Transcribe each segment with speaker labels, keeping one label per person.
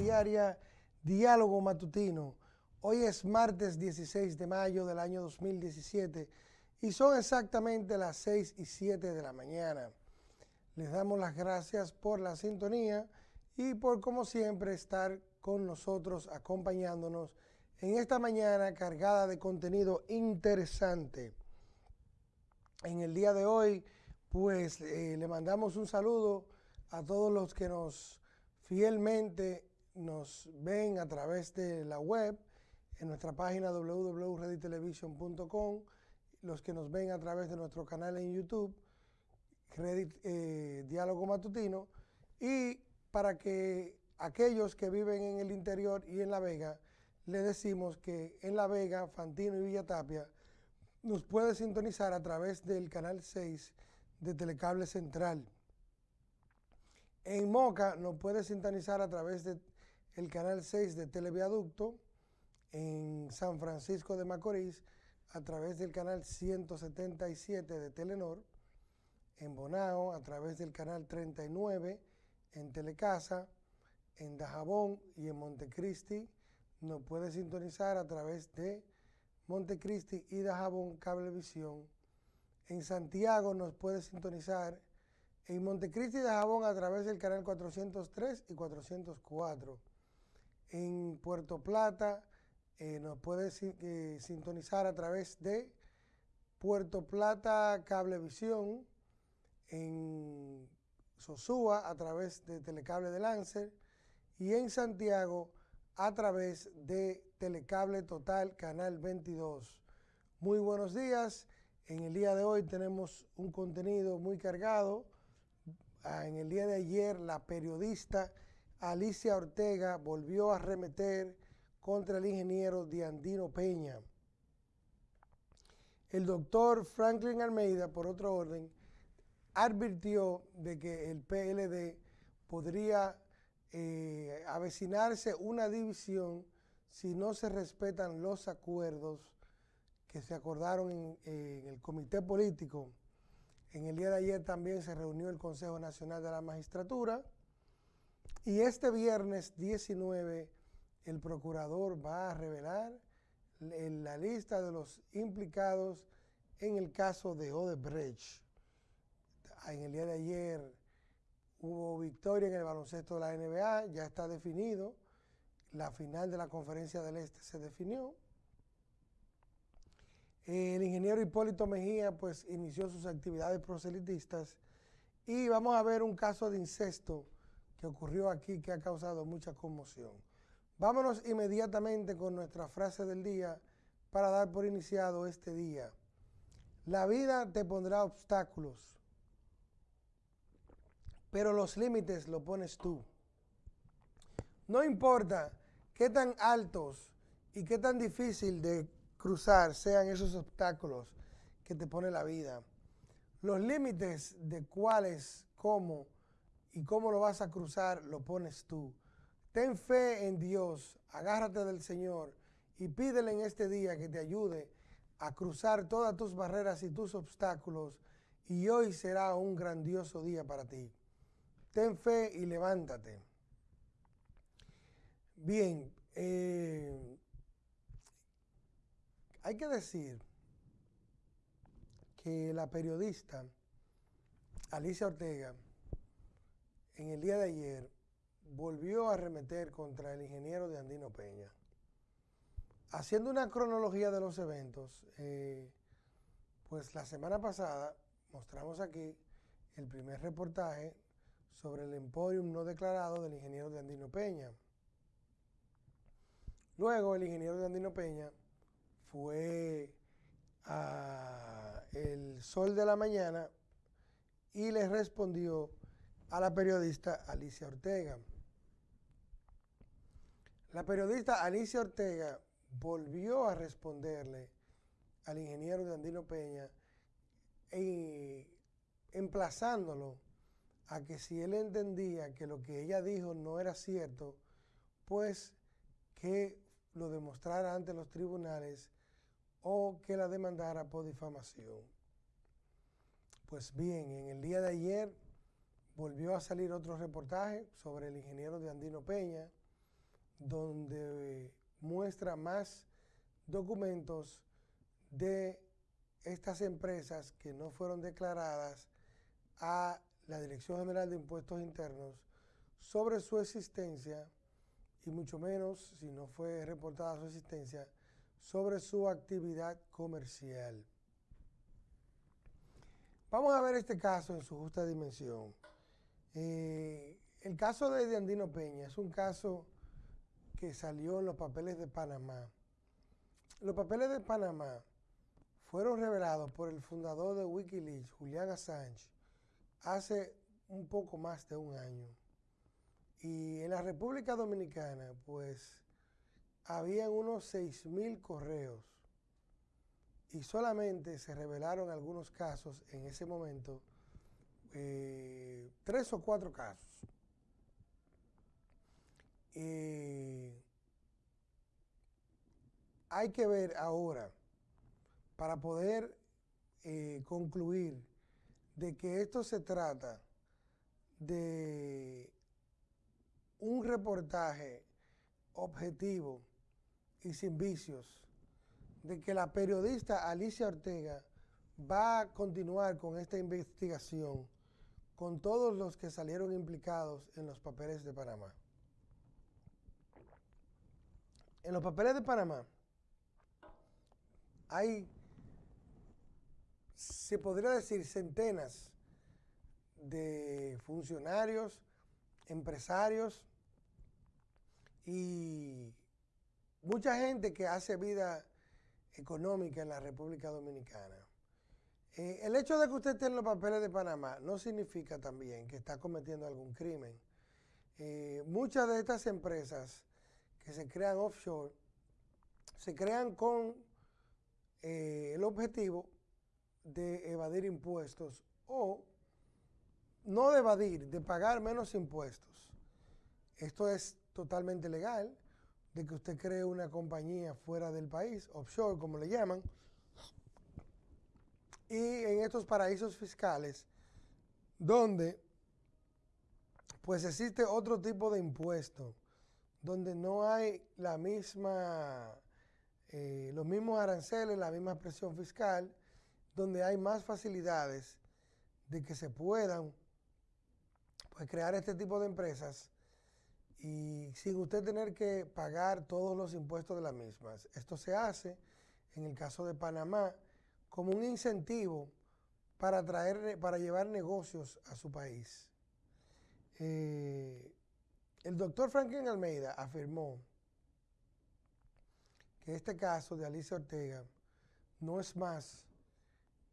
Speaker 1: diaria Diálogo Matutino. Hoy es martes 16 de mayo del año 2017 y son exactamente las 6 y 7 de la mañana. Les damos las gracias por la sintonía y por, como siempre, estar con nosotros acompañándonos en esta mañana cargada de contenido interesante. En el día de hoy, pues eh, le mandamos un saludo a todos los que nos fielmente nos ven a través de la web, en nuestra página www.reditelevision.com, los que nos ven a través de nuestro canal en YouTube, Reddit eh, Diálogo Matutino, y para que aquellos que viven en el interior y en La Vega, le decimos que en La Vega, Fantino y Villa Tapia, nos puede sintonizar a través del canal 6 de Telecable Central. En Moca nos puede sintonizar a través del canal 6 de Televiaducto. En San Francisco de Macorís a través del canal 177 de Telenor. En Bonao a través del canal 39 en Telecasa. En Dajabón y en Montecristi nos puede sintonizar a través de Montecristi y Dajabón Cablevisión. En Santiago nos puede sintonizar en Montecristi y Dajabón a través del canal 403 y 404. En Puerto Plata eh, nos puede eh, sintonizar a través de Puerto Plata Cablevisión. En Sosúa a través de Telecable de Lancer y en Santiago a través de Telecable Total Canal 22. Muy buenos días. En el día de hoy tenemos un contenido muy cargado. Ah, en el día de ayer la periodista Alicia Ortega volvió a arremeter contra el ingeniero Diandino Peña. El doctor Franklin Almeida, por otro orden, advirtió de que el PLD podría eh, avecinarse una división si no se respetan los acuerdos que se acordaron en, en, el comité político. En el día de ayer también se reunió el Consejo Nacional de la Magistratura y este viernes 19 el procurador va a revelar la lista de los implicados en el caso de Odebrecht. En el día de ayer Hubo victoria en el baloncesto de la NBA, ya está definido. La final de la conferencia del Este se definió. El ingeniero Hipólito Mejía pues inició sus actividades proselitistas y vamos a ver un caso de incesto que ocurrió aquí que ha causado mucha conmoción. Vámonos inmediatamente con nuestra frase del día para dar por iniciado este día. La vida te pondrá obstáculos, pero los límites lo pones tú. No importa qué tan altos y qué tan difícil de cruzar sean esos obstáculos que te pone la vida. Los límites de cuáles, cómo y cómo lo vas a cruzar lo pones tú. Ten fe en Dios, agárrate del Señor y pídele en este día que te ayude a cruzar todas tus barreras y tus obstáculos y hoy será un grandioso día para ti. Ten fe y levántate. Bien, eh, hay que decir que la periodista Alicia Ortega en el día de ayer volvió a arremeter contra el ingeniero de Andino Peña. Haciendo una cronología de los eventos, eh, pues la semana pasada mostramos aquí el primer reportaje sobre el emporium no declarado del ingeniero de Andino Peña. Luego el ingeniero de Andino Peña fue a El Sol de la Mañana y le respondió a la periodista Alicia Ortega. La periodista Alicia Ortega volvió a responderle al ingeniero Andino Peña y emplazándolo a que si él entendía que lo que ella dijo no era cierto, pues que lo demostrara ante los tribunales o que la demandara por difamación. Pues bien, en el día de ayer volvió a salir otro reportaje sobre el ingeniero de Andino Peña donde muestra más documentos de estas empresas que no fueron declaradas a la Dirección General de Impuestos Internos sobre su existencia y mucho menos, si no fue reportada su existencia, sobre su actividad comercial. Vamos a ver este caso en su justa dimensión. Eh, el caso de Andino Peña es un caso que salió en los papeles de Panamá. Los papeles de Panamá fueron revelados por el fundador de Wikileaks, Julian Assange, hace un poco más de un año. Y en la República Dominicana, pues, habían unos 6.000 correos y solamente se revelaron algunos casos en ese momento, eh, tres o cuatro casos. hay que ver ahora, para poder eh, concluir de que esto se trata de un reportaje objetivo y sin vicios, de que la periodista Alicia Ortega va a continuar con esta investigación con todos los que salieron implicados en los papeles de Panamá. En los papeles de Panamá hay, se podría decir, centenas de funcionarios, empresarios y mucha gente que hace vida económica en la República Dominicana. Eh, el hecho de que usted tenga los papeles de Panamá no significa también que está cometiendo algún crimen. Eh, muchas de estas empresas que se crean offshore se crean con eh, el objetivo de evadir impuestos o no de evadir, de pagar menos impuestos. Esto es totalmente legal de que usted cree una compañía fuera del país, offshore como le llaman, y en estos paraísos fiscales, donde pues existe otro tipo de impuesto, donde no hay la misma, eh, los mismos aranceles, la misma presión fiscal, donde hay más facilidades de que se puedan pues, crear este tipo de empresas y sin usted tener que pagar todos los impuestos de las mismas. Esto se hace, en el caso de Panamá, como un incentivo para, traer, para llevar negocios a su país. Eh, el doctor Franklin Almeida afirmó que este caso de Alicia Ortega no es más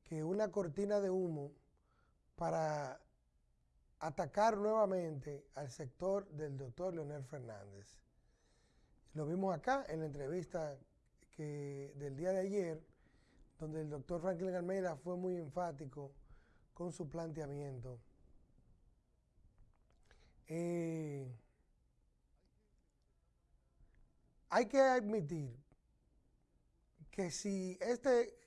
Speaker 1: que una cortina de humo para atacar nuevamente al sector del doctor Leonel Fernández. Lo vimos acá en la entrevista que, del día de ayer, donde el doctor Franklin Almeida fue muy enfático con su planteamiento. Eh, hay que admitir que si este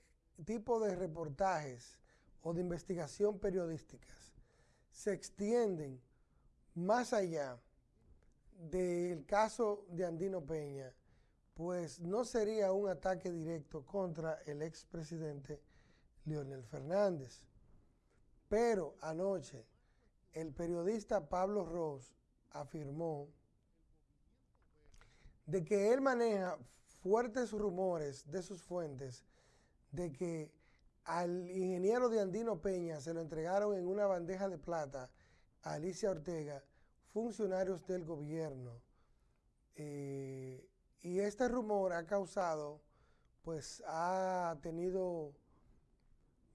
Speaker 1: tipo de reportajes o de investigación periodísticas se extienden más allá del caso de Andino Peña, pues no sería un ataque directo contra el expresidente Leonel Fernández. Pero anoche el periodista Pablo Ross afirmó de que él maneja fuertes rumores de sus fuentes de que al ingeniero de Andino Peña se lo entregaron en una bandeja de plata a Alicia Ortega, funcionarios del gobierno. Eh, y este rumor ha causado, pues ha tenido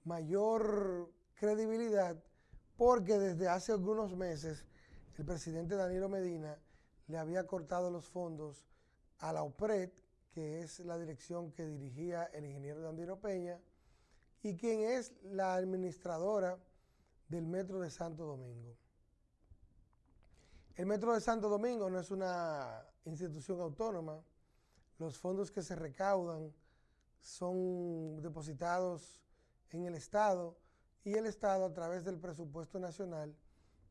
Speaker 1: mayor credibilidad porque desde hace algunos meses el presidente Danilo Medina le había cortado los fondos a la OPRED, que es la dirección que dirigía el ingeniero Dandino Peña, y quien es la administradora del Metro de Santo Domingo. El Metro de Santo Domingo no es una institución autónoma. Los fondos que se recaudan son depositados en el Estado y el Estado a través del presupuesto nacional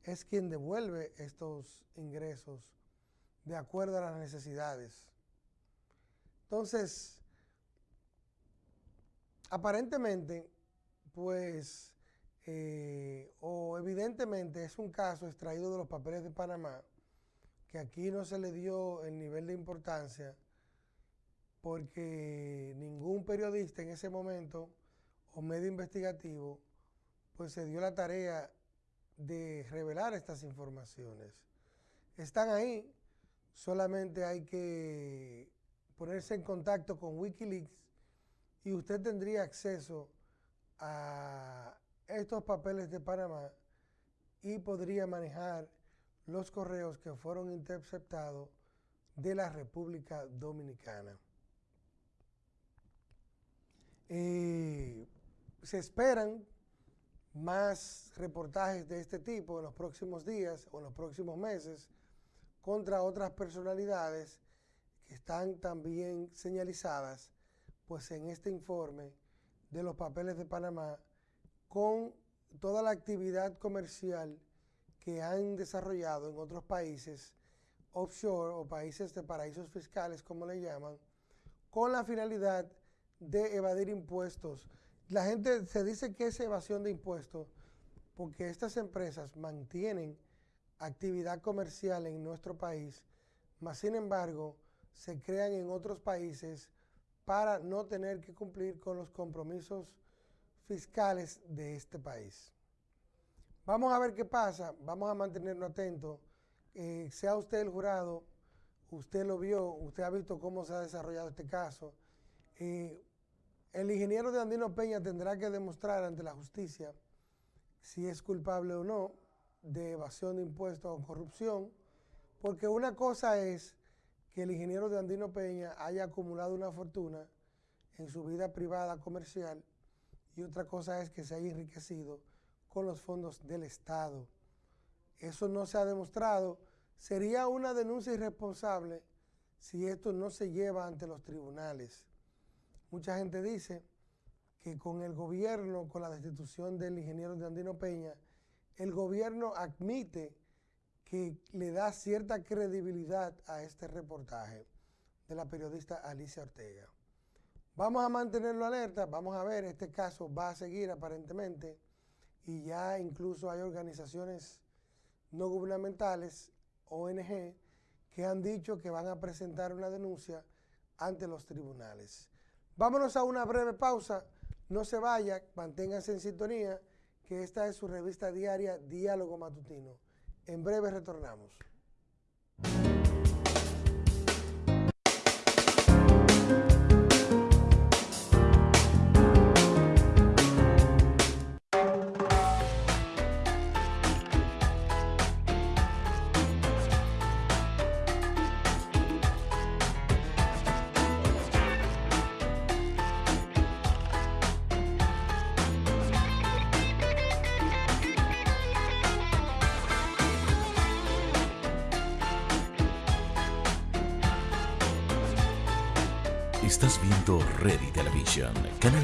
Speaker 1: es quien devuelve estos ingresos de acuerdo a las necesidades. Entonces, aparentemente, pues, eh, o evidentemente es un caso extraído de los papeles de Panamá, que aquí no se le dio el nivel de importancia porque ningún periodista en ese momento o medio investigativo pues se dio la tarea de revelar estas informaciones. Están ahí, solamente hay que ponerse en contacto con Wikileaks y usted tendría acceso a estos papeles de Panamá y podría manejar los correos que fueron interceptados de la República Dominicana. Se esperan más reportajes de este tipo en los próximos días o en los próximos meses contra otras personalidades que están también señalizadas pues en este informe de los papeles de Panamá con toda la actividad comercial que han desarrollado en otros países offshore o países de paraísos fiscales, como le llaman, con la finalidad de evadir impuestos. La gente se dice que es evasión de impuestos porque estas empresas mantienen actividad comercial en nuestro país, mas sin embargo se crean en otros países para no tener que cumplir con los compromisos fiscales de este país. Vamos a ver qué pasa, vamos a mantenernos atentos. Eh, sea usted el jurado, usted lo vio, usted ha visto cómo se ha desarrollado este caso. El ingeniero de Andino Peña tendrá que demostrar ante la justicia si es culpable o no de evasión de impuestos o corrupción, porque una cosa es que el ingeniero de Andino Peña haya acumulado una fortuna en su vida privada comercial y otra cosa es que se haya enriquecido con los fondos del Estado. Eso no se ha demostrado. Sería una denuncia irresponsable si esto no se lleva ante los tribunales. Mucha gente dice que con el gobierno, con la destitución del ingeniero de Andino Peña, el gobierno admite que le da cierta credibilidad a este reportaje de la periodista Alicia Ortega. Vamos a mantenerlo alerta, vamos a ver, este caso va a seguir aparentemente y ya incluso hay organizaciones no gubernamentales, ONG, que han dicho que van a presentar una denuncia ante los tribunales. Vámonos a una breve pausa, no se vaya, manténganse en sintonía, que esta es su revista diaria Diálogo Matutino. En breve retornamos.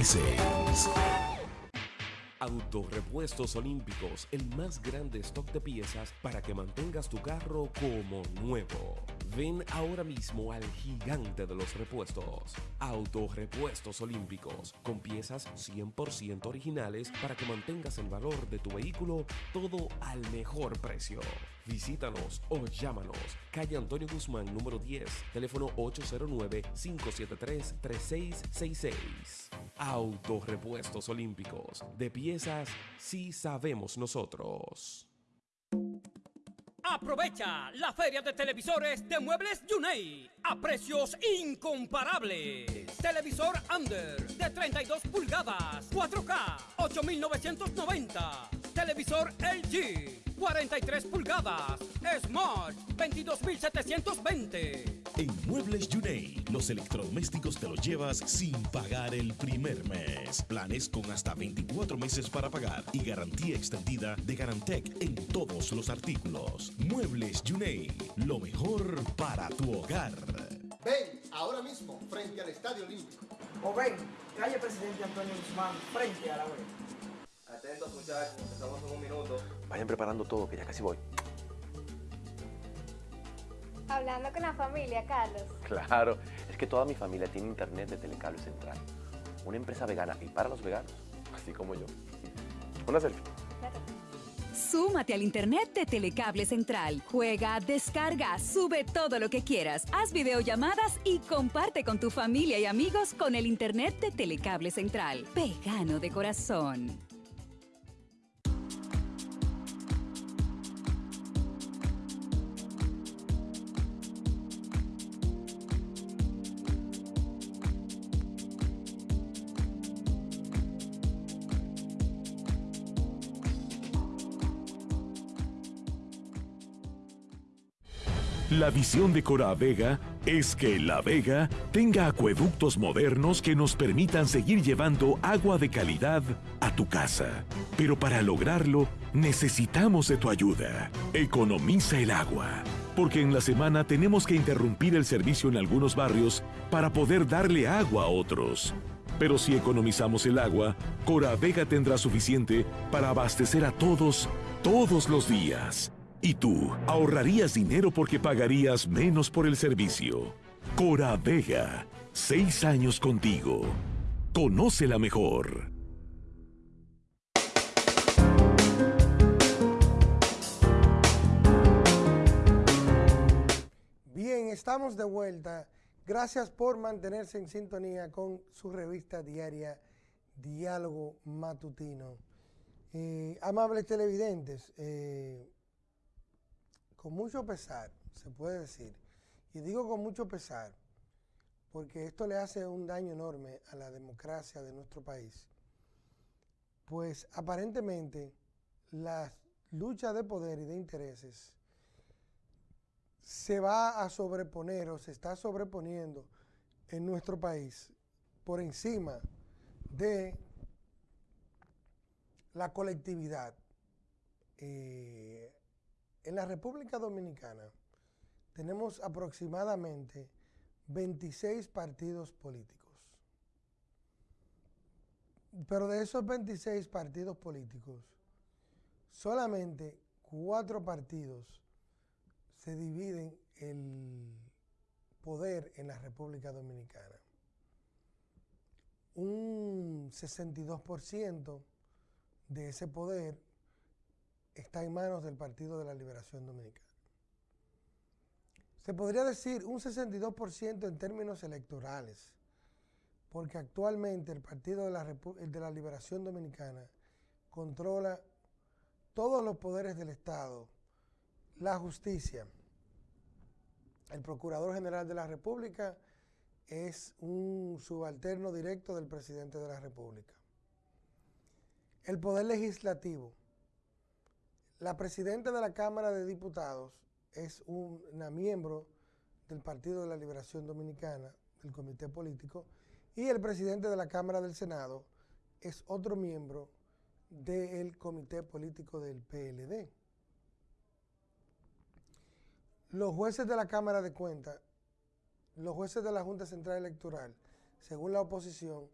Speaker 2: 6.
Speaker 3: Autorepuestos Olímpicos, el más grande stock de piezas para que mantengas tu carro como nuevo. Ven ahora mismo al gigante de los repuestos. Autorepuestos Olímpicos, con piezas 100% originales para que mantengas el valor de tu vehículo todo al mejor precio. Visítanos o llámanos. Calle Antonio Guzmán, número 10, teléfono 809-573-3666. Autorepuestos Olímpicos. De piezas, sí sabemos nosotros.
Speaker 4: Aprovecha la feria de televisores de Muebles Yunei a precios incomparables. Televisor Under de 32 pulgadas, 4K, 8,990. Televisor LG 43 pulgadas. Smart, 22,720.
Speaker 2: En Muebles Yunei, los electrodomésticos te los llevas sin pagar el primer mes. Planes con hasta 24 meses para pagar y garantía extendida de Garantec en todos los artículos. Muebles Yunei, lo mejor para tu hogar.
Speaker 5: Ven ahora mismo frente al Estadio Olímpico.
Speaker 6: O ven, calle Presidente Antonio Guzmán, frente a la web.
Speaker 7: Atentos muchachos, empezamos en un minuto.
Speaker 8: Vayan preparando todo, que ya casi voy. Hablando con la familia, Carlos.
Speaker 9: Claro, es que toda mi familia tiene internet de Telecable Central. Una empresa vegana y para los veganos, así como yo. Una selfie.
Speaker 10: Súmate al internet de Telecable Central. Juega, descarga, sube todo lo que quieras. Haz videollamadas y comparte con tu familia y amigos con el internet de Telecable Central. Vegano de corazón.
Speaker 11: La visión de Cora Vega es que La Vega tenga acueductos modernos que nos permitan seguir llevando agua de calidad a tu casa. Pero para lograrlo, necesitamos de tu ayuda. Economiza el agua. Porque en la semana tenemos que interrumpir el servicio en algunos barrios para poder darle agua a otros. Pero si economizamos el agua, Cora Vega tendrá suficiente para abastecer a todos, todos los días. Y tú ahorrarías dinero porque pagarías menos por el servicio. Cora Vega, seis años contigo. Conócela mejor.
Speaker 1: Bien, estamos de vuelta. Gracias por mantenerse en sintonía con su revista diaria Diálogo Matutino. Eh, amables televidentes, eh, con mucho pesar, se puede decir, y digo con mucho pesar, porque esto le hace un daño enorme a la democracia de nuestro país, pues aparentemente la lucha de poder y de intereses se va a sobreponer o se está sobreponiendo en nuestro país por encima de la colectividad. Eh, en la República Dominicana tenemos aproximadamente 26 partidos políticos. Pero de esos 26 partidos políticos, solamente cuatro partidos se dividen el poder en la República Dominicana. Un 62% de ese poder está en manos del Partido de la Liberación Dominicana. Se podría decir un 62% en términos electorales, porque actualmente el Partido de la, Liberación Dominicana controla todos los poderes del Estado, la justicia. El Procurador General de la República es un subalterno directo del Presidente de la República. El Poder Legislativo la presidenta de la Cámara de Diputados es una miembro del Partido de la Liberación Dominicana, del Comité Político, y el presidente de la Cámara del Senado es otro miembro del Comité Político del PLD. Los jueces de la Cámara de Cuentas, los jueces de la Junta Central Electoral, según la oposición,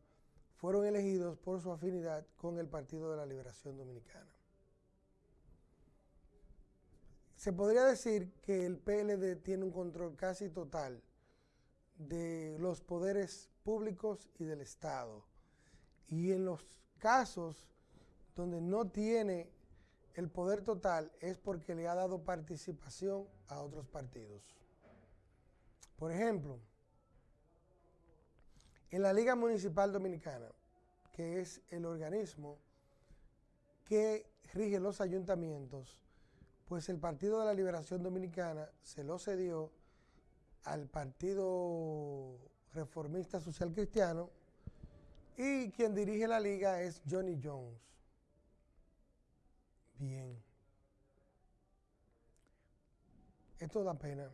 Speaker 1: fueron elegidos por su afinidad con el Partido de la Liberación Dominicana. Se podría decir que el PLD tiene un control casi total de los poderes públicos y del Estado. Y en los casos donde no tiene el poder total es porque le ha dado participación a otros partidos. Por ejemplo, en la Liga Municipal Dominicana, que es el organismo que rige los ayuntamientos, pues el Partido de la Liberación Dominicana se lo cedió al Partido Reformista Social Cristiano y quien dirige la liga es Johnny Jones. Bien. Esto da pena.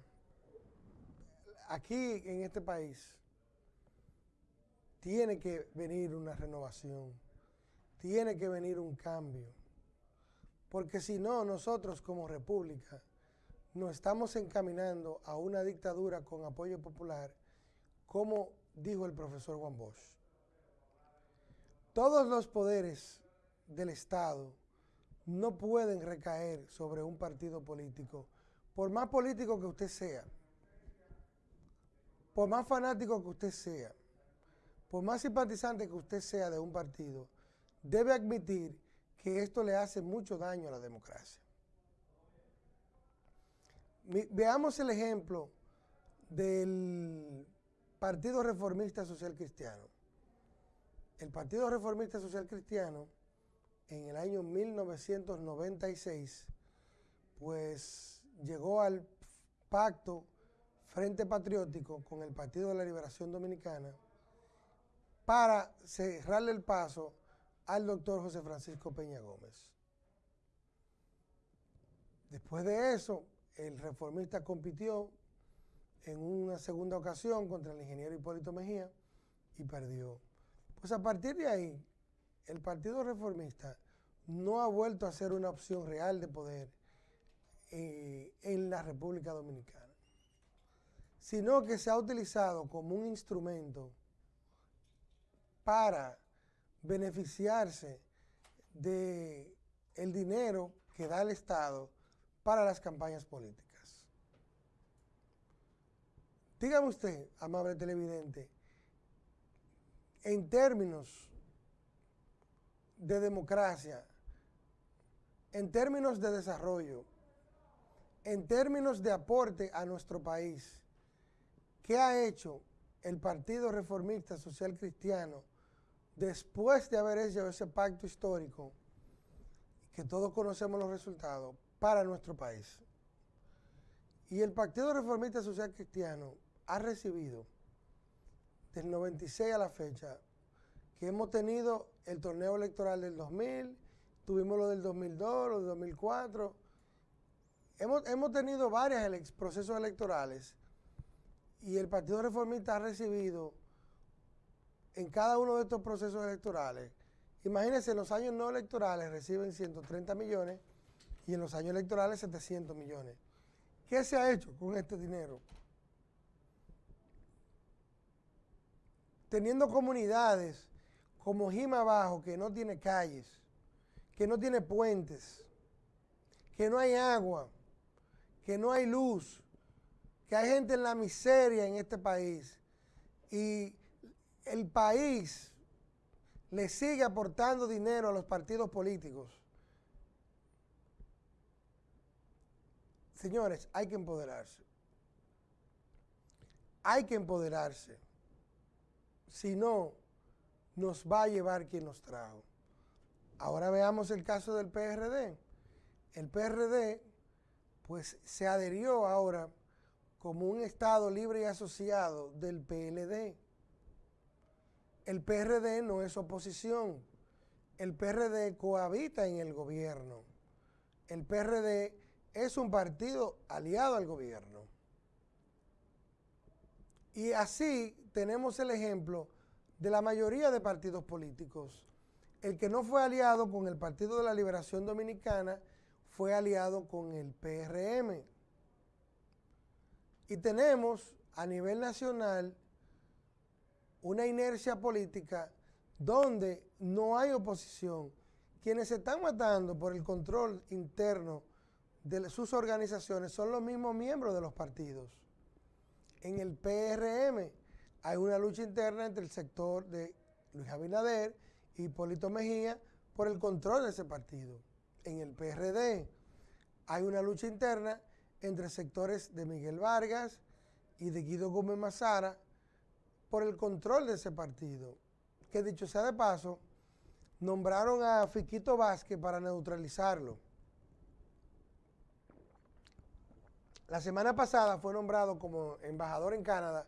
Speaker 1: Aquí en este país tiene que venir una renovación, tiene que venir un cambio porque si no, nosotros como república nos estamos encaminando a una dictadura con apoyo popular, como dijo el profesor Juan Bosch. Todos los poderes del Estado no pueden recaer sobre un partido político, por más político que usted sea, por más fanático que usted sea, por más simpatizante que usted sea de un partido, debe admitir que esto le hace mucho daño a la democracia. veamos el ejemplo del Partido Reformista Social Cristiano. El Partido Reformista Social Cristiano en el año 1996 pues llegó al pacto Frente Patriótico con el Partido de la Liberación Dominicana para cerrarle el paso al doctor José Francisco Peña Gómez. Después de eso, el reformista compitió en una segunda ocasión contra el ingeniero Hipólito Mejía y perdió. Pues a partir de ahí, el Partido Reformista no ha vuelto a ser una opción real de poder eh, en la República Dominicana, sino que se ha utilizado como un instrumento para beneficiarse de el dinero que da el Estado para las campañas políticas. Dígame usted, amable televidente, en términos de democracia, en términos de desarrollo, en términos de aporte a nuestro país, ¿qué ha hecho el Partido Reformista Social Cristiano después de haber hecho ese pacto histórico, que todos conocemos los resultados, para nuestro país? Y el Partido Reformista Social Cristiano ha recibido del 96 a la fecha que hemos tenido el torneo electoral del 2000, tuvimos lo del 2002, lo del 2004. Hemos, hemos tenido varios procesos electorales y el Partido Reformista ha recibido en cada uno de estos procesos electorales, imagínense, en los años no electorales reciben 130 millones y en los años electorales 700 millones. ¿Qué se ha hecho con este dinero? teniendo comunidades como Jima Abajo, que no tiene calles, que no tiene puentes, que no hay agua, que no hay luz, que hay gente en la miseria en este país y el país le sigue aportando dinero a los partidos políticos. Señores, hay que empoderarse. Hay que empoderarse. Si no, nos va a llevar quien nos trajo. Ahora veamos el caso del PRD. El PRD, pues, se adherió ahora como un Estado libre y asociado del PLD. El PRD no es oposición. El PRD cohabita en el gobierno. El PRD es un partido aliado al gobierno. Y así tenemos el ejemplo de la mayoría de partidos políticos. El que no fue aliado con el Partido de la Liberación Dominicana fue aliado con el PRM. Y tenemos a nivel nacional una inercia política donde no hay oposición. Quienes se están matando por el control interno de sus organizaciones son los mismos miembros de los partidos. En el PRM hay una lucha interna entre el sector de Luis Abinader y Hipólito Mejía por el control de ese partido. En el PRD hay una lucha interna entre sectores de Miguel Vargas y de Guido Gómez Mazara por el control de ese partido. Que dicho sea de paso, nombraron a Fiquito Vázquez para neutralizarlo. La semana pasada fue nombrado como embajador en Canadá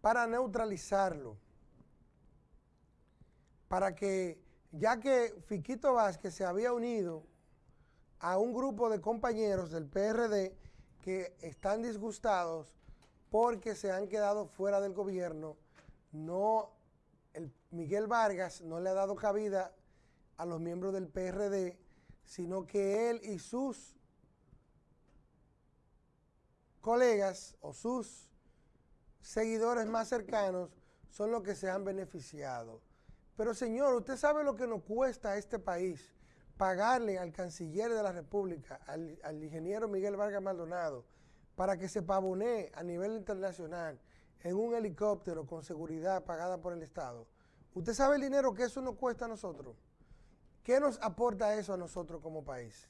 Speaker 1: para neutralizarlo. Para que, ya que Fiquito Vázquez se había unido a un grupo de compañeros del PRD que están disgustados porque se han quedado fuera del gobierno, no, el Miguel Vargas no le ha dado cabida a los miembros del PRD, sino que él y sus colegas o sus seguidores más cercanos son los que se han beneficiado. Pero señor, usted sabe lo que nos cuesta a este país pagarle al canciller de la República, al, ingeniero Miguel Vargas Maldonado, para que se pavonee a nivel internacional en un helicóptero con seguridad pagada por el Estado. ¿Usted sabe el dinero que eso nos cuesta a nosotros? ¿Qué nos aporta eso a nosotros como país?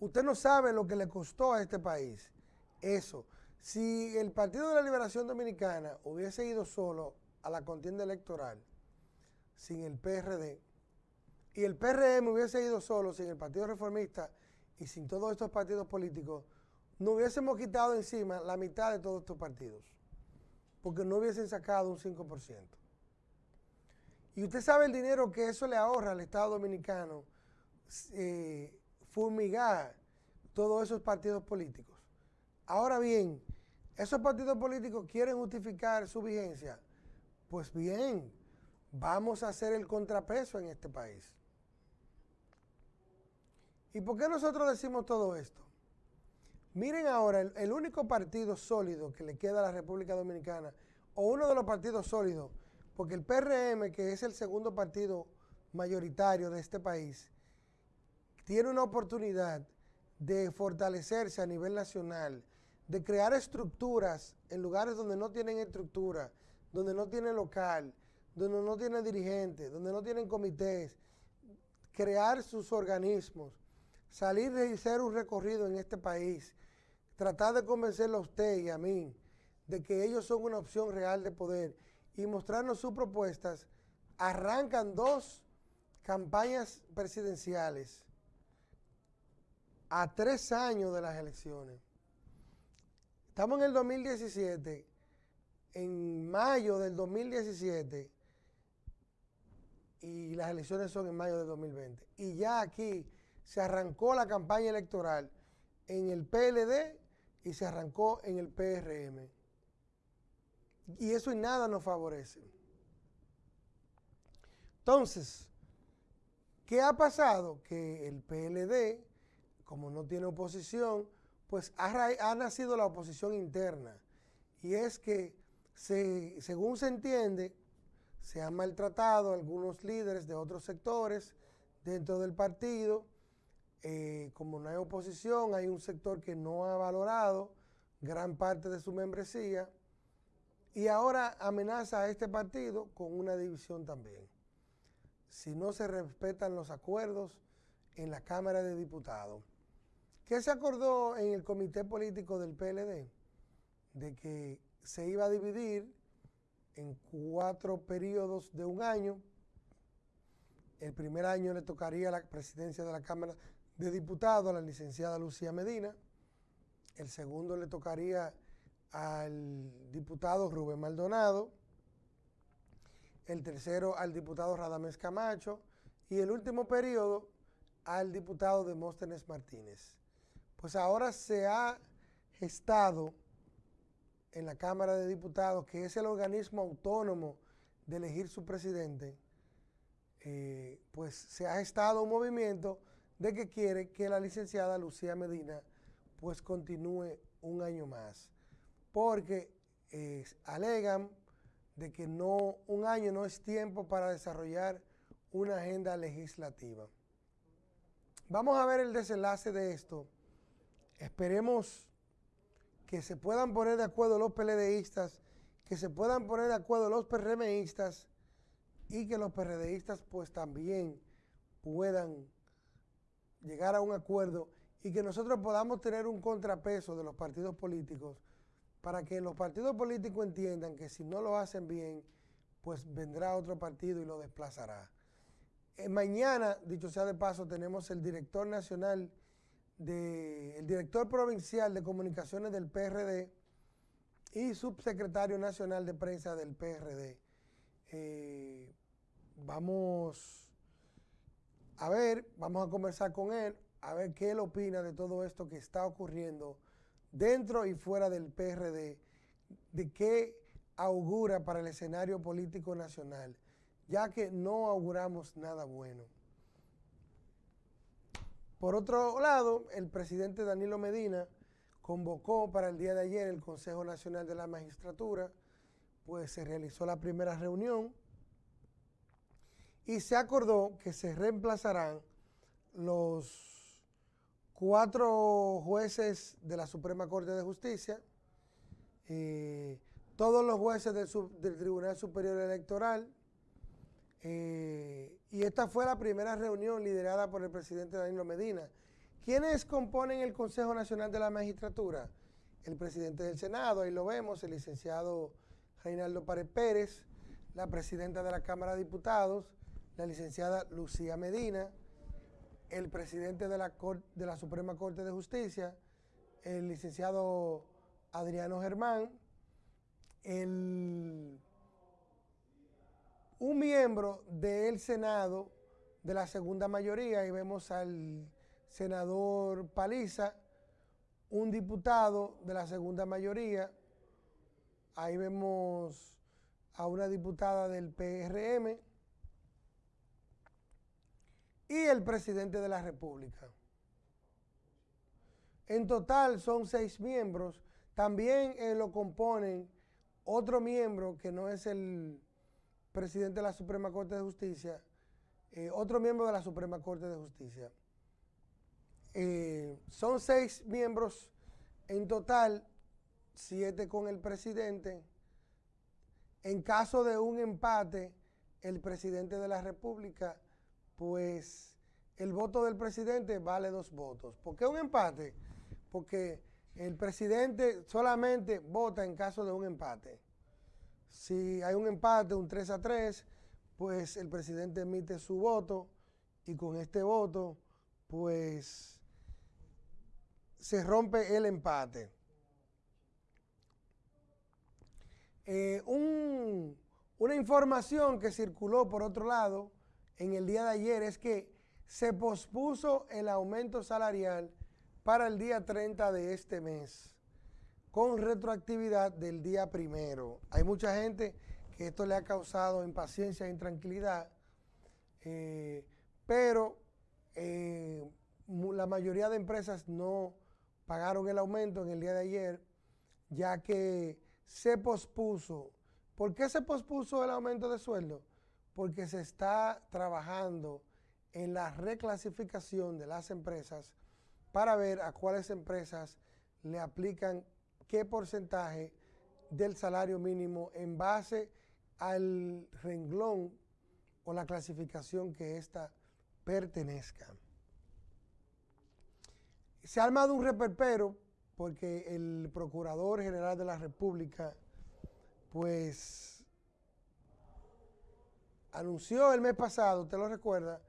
Speaker 1: Usted no sabe lo que le costó a este país eso. Si el Partido de la Liberación Dominicana hubiese ido solo a la contienda electoral sin el PRD y el PRM hubiese ido solo sin el Partido Reformista y sin todos estos partidos políticos, no hubiésemos quitado encima la mitad de todos estos partidos, porque no hubiesen sacado un 5%. Y usted sabe el dinero que eso le ahorra al Estado Dominicano eh, fumigar todos esos partidos políticos. Ahora bien, esos partidos políticos quieren justificar su vigencia. Pues bien, vamos a hacer el contrapeso en este país. ¿Y por qué nosotros decimos todo esto? Miren ahora, el, único partido sólido que le queda a la República Dominicana, o uno de los partidos sólidos, porque el PRM, que es el segundo partido mayoritario de este país, tiene una oportunidad de fortalecerse a nivel nacional, de crear estructuras en lugares donde no tienen estructura, donde no tienen local, donde no tienen dirigentes, donde no tienen comités, crear sus organismos, salir y hacer un recorrido en este país, tratar de convencerlo a usted y a mí de que ellos son una opción real de poder y mostrarnos sus propuestas, arrancan dos campañas presidenciales a tres años de las elecciones. Estamos en el 2017, en mayo del 2017, y las elecciones son en mayo del 2020. Y ya aquí se arrancó la campaña electoral en el PLD y se arrancó en el PRM. Y eso en nada nos favorece. Entonces, ¿qué ha pasado? Que el PLD, como no tiene oposición, pues ha, nacido la oposición interna. Y es que, según se entiende, se han maltratado algunos líderes de otros sectores dentro del partido eh, como no hay oposición, hay un sector que no ha valorado gran parte de su membresía y ahora amenaza a este partido con una división también. Si no se respetan los acuerdos en la Cámara de Diputados. ¿Qué se acordó en el comité político del PLD? De que se iba a dividir en cuatro periodos de un año. El primer año le tocaría la presidencia de la Cámara de diputado a la licenciada Lucía Medina. El segundo le tocaría al diputado Rubén Maldonado. El tercero al diputado Radamés Camacho. Y el último periodo al diputado Demóstenes Martínez. Pues ahora se ha gestado en la Cámara de Diputados, que es el organismo autónomo de elegir su presidente, eh, pues se ha gestado un movimiento de que quiere que la licenciada Lucía Medina pues continúe un año más, porque alegan de que no, un año no es tiempo para desarrollar una agenda legislativa. Vamos a ver el desenlace de esto. Esperemos que se puedan poner de acuerdo los PLDistas, que se puedan poner de acuerdo los PRMistas y que los PRDistas pues también puedan llegar a un acuerdo y que nosotros podamos tener un contrapeso de los partidos políticos para que los partidos políticos entiendan que si no lo hacen bien, pues vendrá otro partido y lo desplazará. Eh, mañana, dicho sea de paso, tenemos el director nacional, de, el director provincial de comunicaciones del PRD y subsecretario nacional de prensa del PRD. Eh, vamos a ver, vamos a conversar con él, a ver qué él opina de todo esto que está ocurriendo dentro y fuera del PRD, de qué augura para el escenario político nacional, ya que no auguramos nada bueno. Por otro lado, el presidente Danilo Medina convocó para el día de ayer el Consejo Nacional de la Magistratura, pues se realizó la primera reunión y se acordó que se reemplazarán los cuatro jueces de la Suprema Corte de Justicia eh, todos los jueces del, Tribunal Superior Electoral. Eh, y esta fue la primera reunión liderada por el presidente Danilo Medina. ¿Quiénes componen el Consejo Nacional de la Magistratura? El presidente del Senado, ahí lo vemos, el licenciado Reinaldo Párez Pérez, la presidenta de la Cámara de Diputados, la licenciada Lucía Medina, el presidente de la, Suprema Corte de Justicia, el licenciado Adriano Germán, el, un miembro del Senado de la segunda mayoría, y vemos al senador Paliza, un diputado de la segunda mayoría, ahí vemos a una diputada del PRM y el presidente de la República. En total son seis miembros. También eh, lo componen otro miembro que no es el presidente de la Suprema Corte de Justicia, eh, otro miembro de la Suprema Corte de Justicia. Eh, son seis miembros en total, siete con el presidente. En caso de un empate, el presidente de la República, pues el voto del presidente vale dos votos. ¿Por qué un empate? Porque el presidente solamente vota en caso de un empate. Si hay un empate, un 3 a 3, pues el presidente emite su voto y con este voto, pues se rompe el empate. Eh, una información que circuló por otro lado en el día de ayer es que se pospuso el aumento salarial para el día 30 de este mes, con retroactividad del día primero. Hay mucha gente que esto le ha causado impaciencia e intranquilidad, eh, pero eh, la mayoría de empresas no pagaron el aumento en el día de ayer, ya que se pospuso. ¿Por qué se pospuso el aumento de sueldo? Porque se está trabajando en la reclasificación de las empresas para ver a cuáles empresas le aplican qué porcentaje del salario mínimo en base al renglón o la clasificación que ésta pertenezca. Se ha armado un reperpero porque el Procurador General de la República, pues, anunció el mes pasado, usted lo recuerda,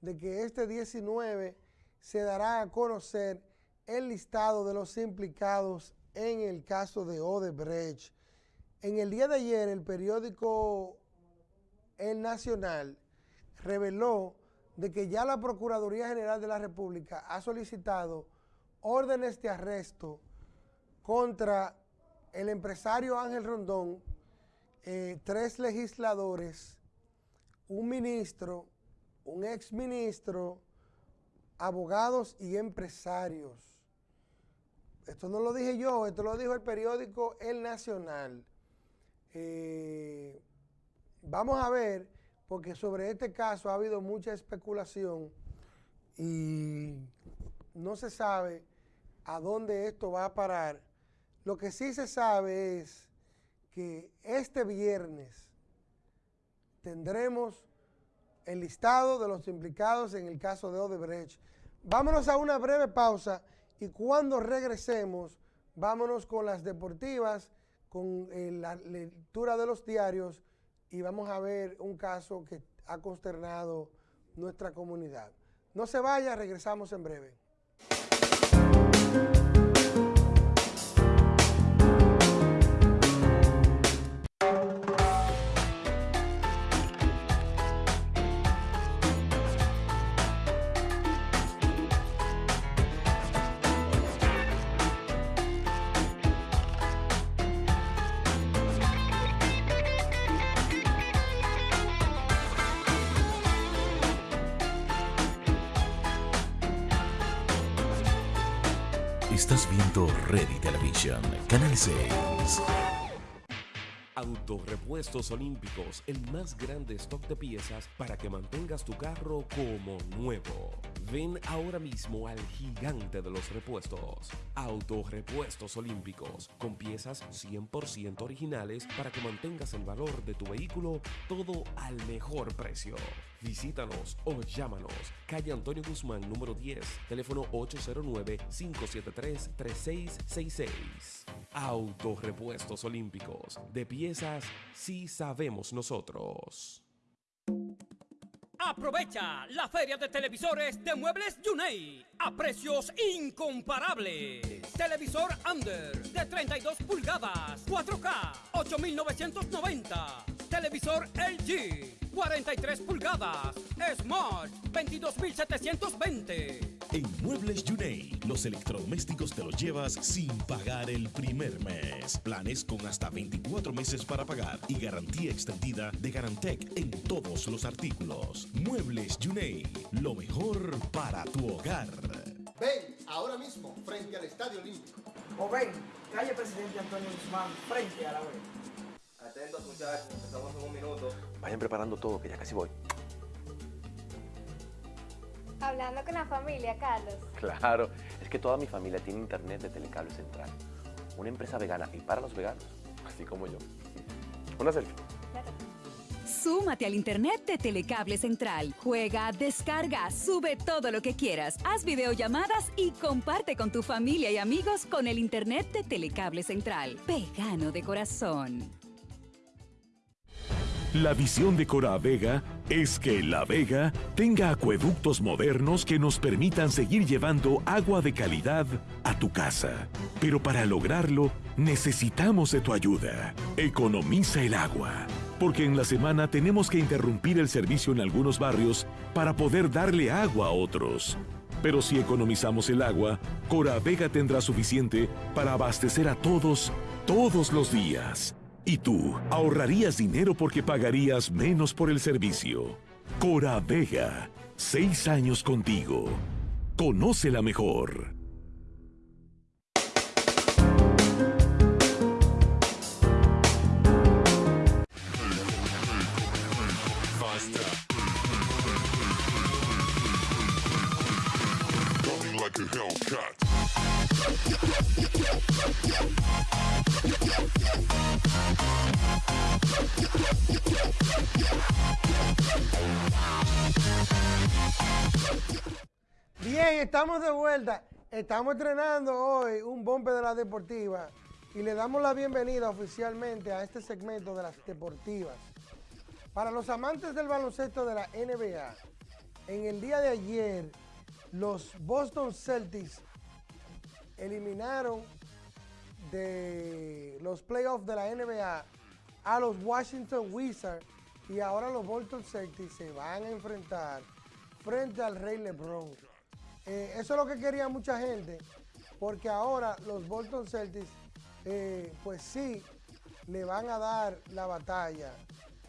Speaker 1: de que este 19 se dará a conocer el listado de los implicados en el caso de Odebrecht. En el día de ayer, el periódico El Nacional reveló de que ya la Procuraduría General de la República ha solicitado órdenes de arresto contra el empresario Ángel Rondón, eh, tres legisladores, un ministro, un exministro, abogados y empresarios. Esto no lo dije yo, esto lo dijo el periódico El Nacional. Eh, vamos a ver, porque sobre este caso ha habido mucha especulación y no se sabe a dónde esto va a parar. Lo que sí se sabe es que este viernes tendremos el listado de los implicados en el caso de Odebrecht. Vámonos a una breve pausa y cuando regresemos, vámonos con las deportivas, con eh, la lectura de los diarios y vamos a ver un caso que ha consternado nuestra comunidad. No se vaya, regresamos en breve.
Speaker 2: Canal 6.
Speaker 3: Autorepuestos Olímpicos, el más grande stock de piezas para que mantengas tu carro como nuevo. Ven ahora mismo al gigante de los repuestos. Autorepuestos Olímpicos, con piezas 100% originales para que mantengas el valor de tu vehículo todo al mejor precio. Visítanos o llámanos. Calle Antonio Guzmán, número 10, teléfono 809-573-3666. Autorepuestos Olímpicos. De piezas, sí sabemos nosotros.
Speaker 4: Aprovecha la feria de televisores de Muebles Yunei a precios incomparables. Televisor Under de 32 pulgadas, 4K, 8,990. Televisor LG 43 pulgadas, Smart 22,720.
Speaker 2: En Muebles Yunei, los electrodomésticos te los llevas sin pagar el primer mes. Planes con hasta 24 meses para pagar y garantía extendida de Garantec en todos los artículos. Muebles Yunei, lo mejor para tu hogar.
Speaker 5: Ven ahora mismo frente al Estadio Olímpico.
Speaker 6: O ven, calle Presidente Antonio Guzmán, frente a la web.
Speaker 7: Atentos muchachos, empezamos en un minuto.
Speaker 9: Vayan preparando todo, que ya casi voy.
Speaker 8: Hablando con la familia, Carlos.
Speaker 9: Claro, es que toda mi familia tiene internet de Telecable Central. Una empresa vegana y para los veganos, así como yo. Una selfie.
Speaker 10: Súmate al internet de Telecable Central. Juega, descarga, sube todo lo que quieras. Haz videollamadas y comparte con tu familia y amigos con el internet de Telecable Central. Vegano de corazón.
Speaker 11: La visión de Cora Vega es que La Vega tenga acueductos modernos que nos permitan seguir llevando agua de calidad a tu casa. Pero para lograrlo, necesitamos de tu ayuda. Economiza el agua. Porque en la semana tenemos que interrumpir el servicio en algunos barrios para poder darle agua a otros. Pero si economizamos el agua, Cora Vega tendrá suficiente para abastecer a todos, todos los días. Y tú ahorrarías dinero porque pagarías menos por el servicio. Cora Vega, seis años contigo. Conócela mejor.
Speaker 1: Bien, estamos de vuelta. Estamos entrenando hoy un bombe de la deportiva y le damos la bienvenida oficialmente a este segmento de las deportivas. Para los amantes del baloncesto de la NBA, en el día de ayer, los Boston Celtics eliminaron de los playoffs de la NBA a los Washington Wizards y ahora los Boston Celtics se van a enfrentar frente al Rey LeBron. Eh, eso es lo que quería mucha gente, porque ahora los Boston Celtics, eh, pues sí, le van a dar la batalla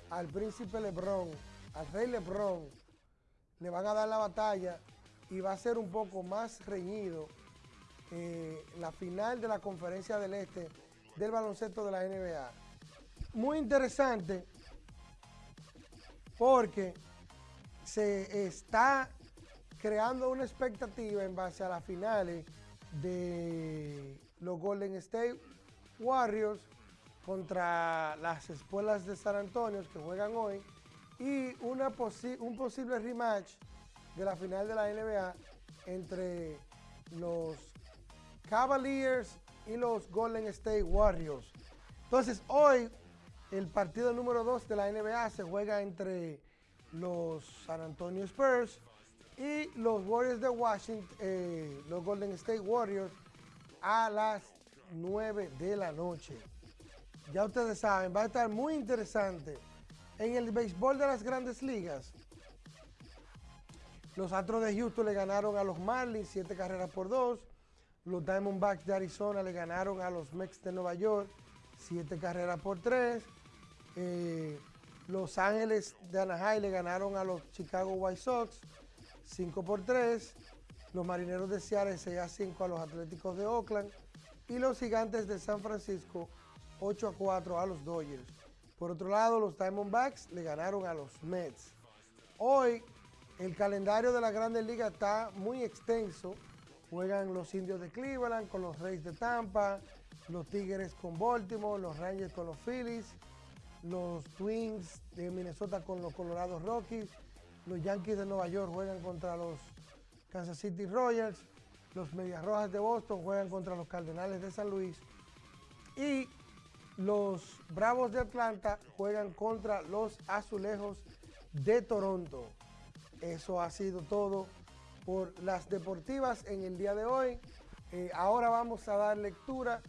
Speaker 1: al príncipe LeBron, al Rey LeBron, le van a dar la batalla y va a ser un poco más reñido eh, la final de la conferencia del este del baloncesto de la NBA. Muy interesante porque se está creando una expectativa en base a las finales de los Golden State Warriors contra las escuelas de San Antonio que juegan hoy y una un posible rematch de la final de la NBA entre los Cavaliers y los Golden State Warriors. Entonces hoy el partido número 2 de la NBA se juega entre los San Antonio Spurs y los Warriors de Washington, eh, los Golden State Warriors, a las 9 de la noche. Ya ustedes saben, va a estar muy interesante. En el béisbol de las grandes ligas, los Astros de Houston le ganaron a los Marlins 7 carreras por 2. Los Diamondbacks de Arizona le ganaron a los Mets de Nueva York 7 carreras por 3. Eh, los Ángeles de Anaheim le ganaron a los Chicago White Sox 5 por 3. Los Marineros de Seattle 6 a 5 a los Atléticos de Oakland. Y los Gigantes de San Francisco 8 a 4 a los Dodgers. Por otro lado, los Diamondbacks le ganaron a los Mets. Hoy el calendario de la Grandes Ligas está muy extenso. Juegan los Indios de Cleveland con los Reyes de Tampa, los Tigres con Baltimore, los Rangers con los Phillies, los Twins de Minnesota con los Colorado Rockies, los Yankees de Nueva York juegan contra los Kansas City Royals, los Medias Rojas de Boston juegan contra los Cardenales de San Luis y los Bravos de Atlanta juegan contra los Azulejos de Toronto. Eso ha sido todo por las deportivas en el día de hoy. Eh, ahora vamos a dar lectura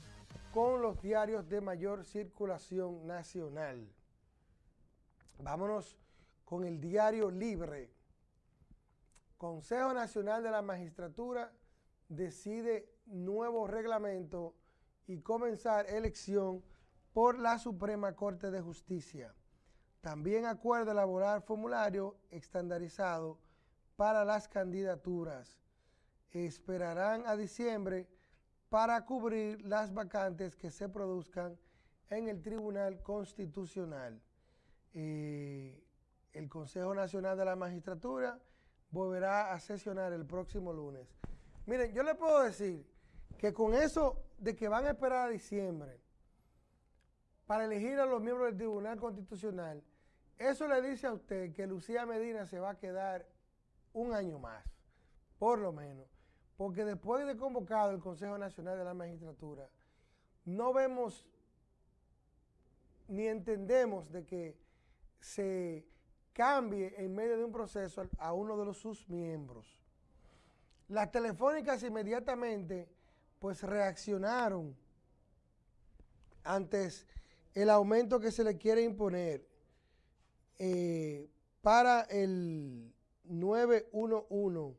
Speaker 1: con los diarios de mayor circulación nacional. Vámonos con el diario Libre. Consejo Nacional de la Magistratura decide nuevo reglamento y comenzar elección por la Suprema Corte de Justicia. También acuerda elaborar formulario estandarizado para las candidaturas. Esperarán a diciembre para cubrir las vacantes que se produzcan en el Tribunal Constitucional. Eh, el Consejo Nacional de la Magistratura volverá a sesionar el próximo lunes. Miren, yo le puedo decir que con eso de que van a esperar a diciembre para elegir a los miembros del Tribunal Constitucional, eso le dice a usted que Lucía Medina se va a quedar un año más, por lo menos. Porque después de convocado el Consejo Nacional de la Magistratura, no vemos ni entendemos de que se cambie en medio de un proceso a uno de los, sus miembros. Las telefónicas inmediatamente pues reaccionaron antes el aumento que se le quiere imponer eh, para el 911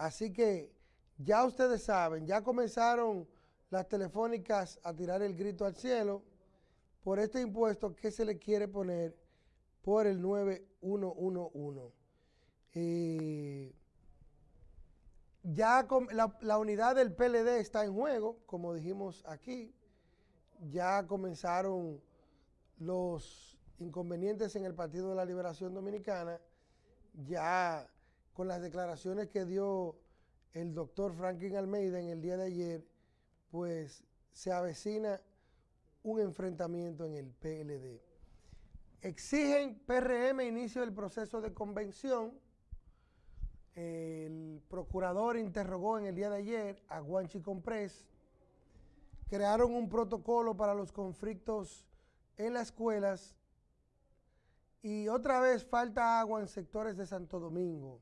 Speaker 1: Así que ya ustedes saben, ya comenzaron las telefónicas a tirar el grito al cielo por este impuesto que se le quiere poner por el 9111. Eh, ya la, la, unidad del PLD está en juego, como dijimos aquí. Ya comenzaron los inconvenientes en el Partido de la Liberación Dominicana. Ya con las declaraciones que dio el doctor Franklin Almeida en el día de ayer, pues se avecina un enfrentamiento en el PLD. Exigen PRM inicio del proceso de convención. El procurador interrogó en el día de ayer a Guanchi Comprés. Crearon un protocolo para los conflictos en las escuelas. Y otra vez falta agua en sectores de Santo Domingo.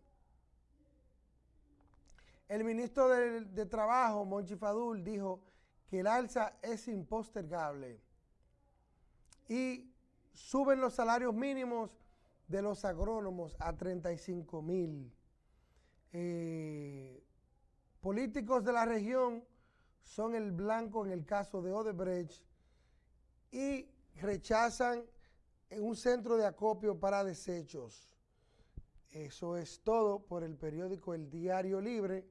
Speaker 1: El ministro de, Trabajo, Monchi Fadul, dijo que el alza es impostergable y suben los salarios mínimos de los agrónomos a 35 mil. Eh, políticos de la región son el blanco en el caso de Odebrecht y rechazan un centro de acopio para desechos. Eso es todo por el periódico El Diario Libre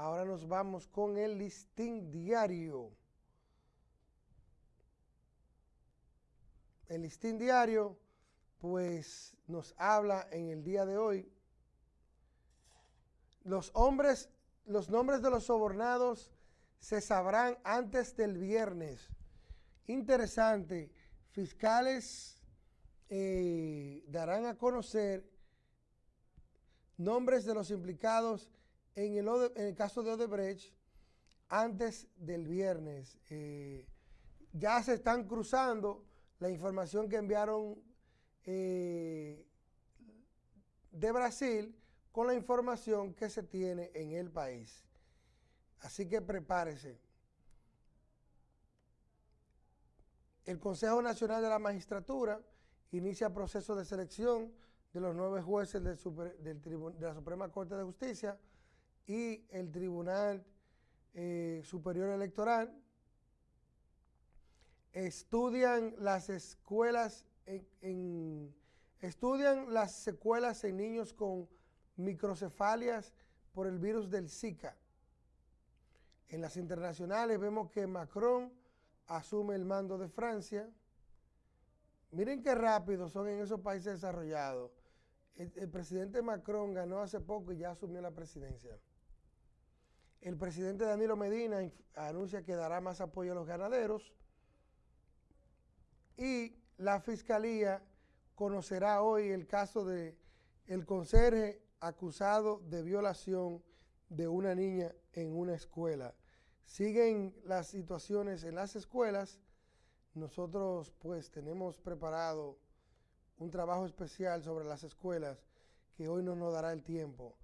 Speaker 1: Ahora nos vamos con el listín diario. El listín diario, pues nos habla en el día de hoy. Los hombres, los nombres de los sobornados se sabrán antes del viernes. Interesante. Fiscales eh, darán a conocer nombres de los implicados en el, caso de Odebrecht, antes del viernes, eh, ya se están cruzando la información que enviaron eh, de Brasil con la información que se tiene en el país. Así que prepárese. El Consejo Nacional de la Magistratura inicia proceso de selección de los nueve jueces de la Suprema Corte de Justicia y el Tribunal eh, Superior Electoral estudian las escuelas en, estudian las secuelas en niños con microcefalias por el virus del Zika. En las internacionales vemos que Macron asume el mando de Francia. Miren qué rápido son en esos países desarrollados. El, presidente Macron ganó hace poco y ya asumió la presidencia. El presidente Danilo Medina anuncia que dará más apoyo a los ganaderos y la fiscalía conocerá hoy el caso de conserje acusado de violación de una niña en una escuela. Siguen las situaciones en las escuelas. Nosotros pues tenemos preparado un trabajo especial sobre las escuelas que hoy no nos dará el tiempo.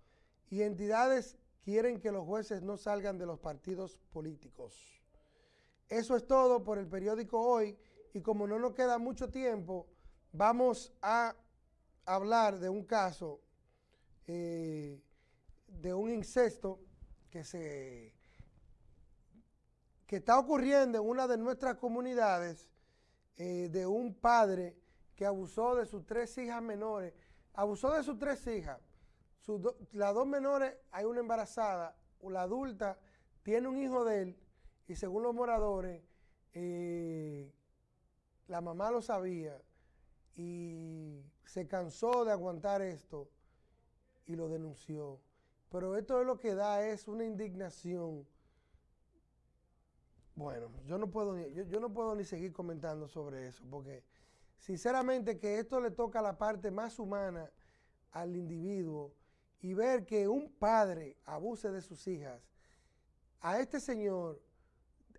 Speaker 1: Y entidades quieren que los jueces no salgan de los partidos políticos. Eso es todo por el periódico hoy y como no nos queda mucho tiempo, vamos a hablar de un caso eh, de un incesto que se que está ocurriendo en una de nuestras comunidades eh, de un padre que abusó de sus tres hijas menores, abusó de sus tres hijas, las dos menores hay una embarazada, la adulta tiene un hijo de él y según los moradores, eh, la mamá lo sabía y se cansó de aguantar esto y lo denunció. Pero esto es lo que da es una indignación. Bueno, yo no puedo ni, yo, no puedo ni seguir comentando sobre eso, porque sinceramente que esto le toca la parte más humana al individuo y ver que un padre abuse de sus hijas, a este señor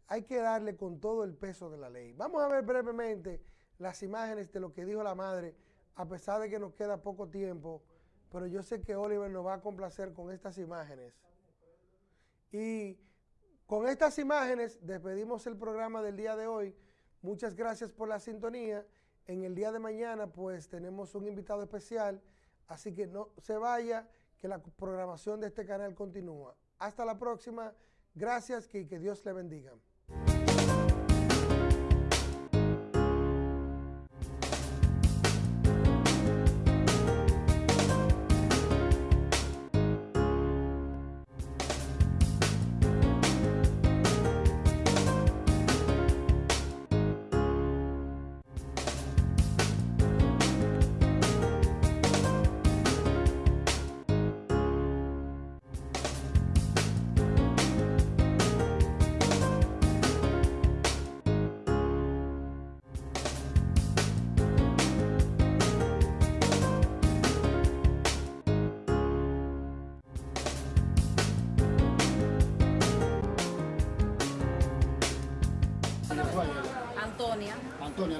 Speaker 1: hay que darle con todo el peso de la ley. Vamos a ver brevemente las imágenes de lo que dijo la madre, a pesar de que nos queda poco tiempo, pero yo sé que Oliver nos va a complacer con estas imágenes. Y con estas imágenes despedimos el programa del día de hoy. Muchas gracias por la sintonía. En el día de mañana pues tenemos un invitado especial, así que no se vaya, que la programación de este canal continúa. Hasta la próxima. Gracias y que Dios le bendiga.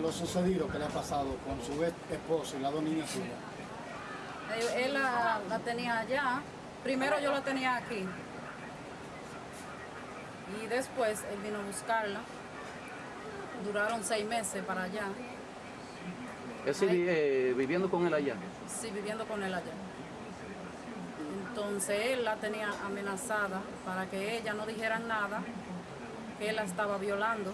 Speaker 12: Lo sucedido que le ha pasado con su ex esposo y las dos niñas suyas.
Speaker 13: Eh, Él la, la tenía allá. Primero yo la tenía aquí. Y después él vino a buscarla. Duraron seis meses para allá.
Speaker 14: Sigue eh, viviendo con él allá.
Speaker 13: Sí, viviendo con él allá. Entonces él la tenía amenazada para que ella no dijera nada, que él la estaba violando.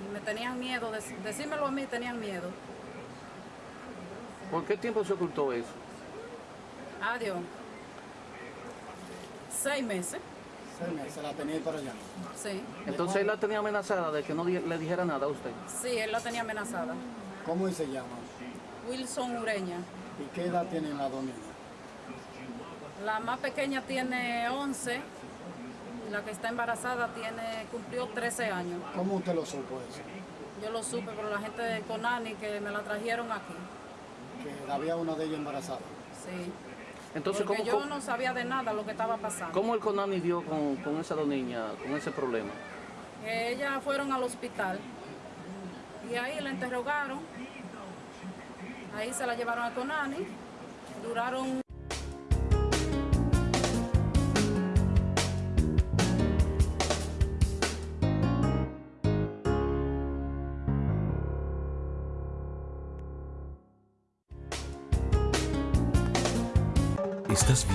Speaker 13: Y me tenían miedo, de, decírmelo a mí, tenían miedo.
Speaker 14: ¿Por qué tiempo se ocultó eso?
Speaker 13: Adiós. Seis meses.
Speaker 12: Seis meses, la tenía ahí para allá.
Speaker 13: Sí.
Speaker 14: Entonces él la tenía amenazada de que no di- le dijera nada a usted.
Speaker 13: Sí, él la tenía amenazada.
Speaker 12: ¿Cómo se llama?
Speaker 13: Wilson Ureña.
Speaker 12: ¿Y qué edad tienen las dos niñas?
Speaker 13: La más pequeña tiene 11 y la que está embarazada tiene cumplió 13 años.
Speaker 12: ¿Cómo usted lo supo eso?
Speaker 13: Yo lo supe por la gente de Conani que me la trajeron aquí.
Speaker 12: Que había una de ellas embarazada.
Speaker 13: Sí.
Speaker 14: Entonces,
Speaker 13: Porque
Speaker 14: ¿cómo,
Speaker 13: yo no sabía de nada lo que estaba pasando.
Speaker 14: cómo el Conani dio con, con esas dos niñas, con ese problema?
Speaker 13: Que ellas fueron al hospital y ahí la interrogaron. Ahí se la llevaron a Conani. Duraron
Speaker 2: It's just.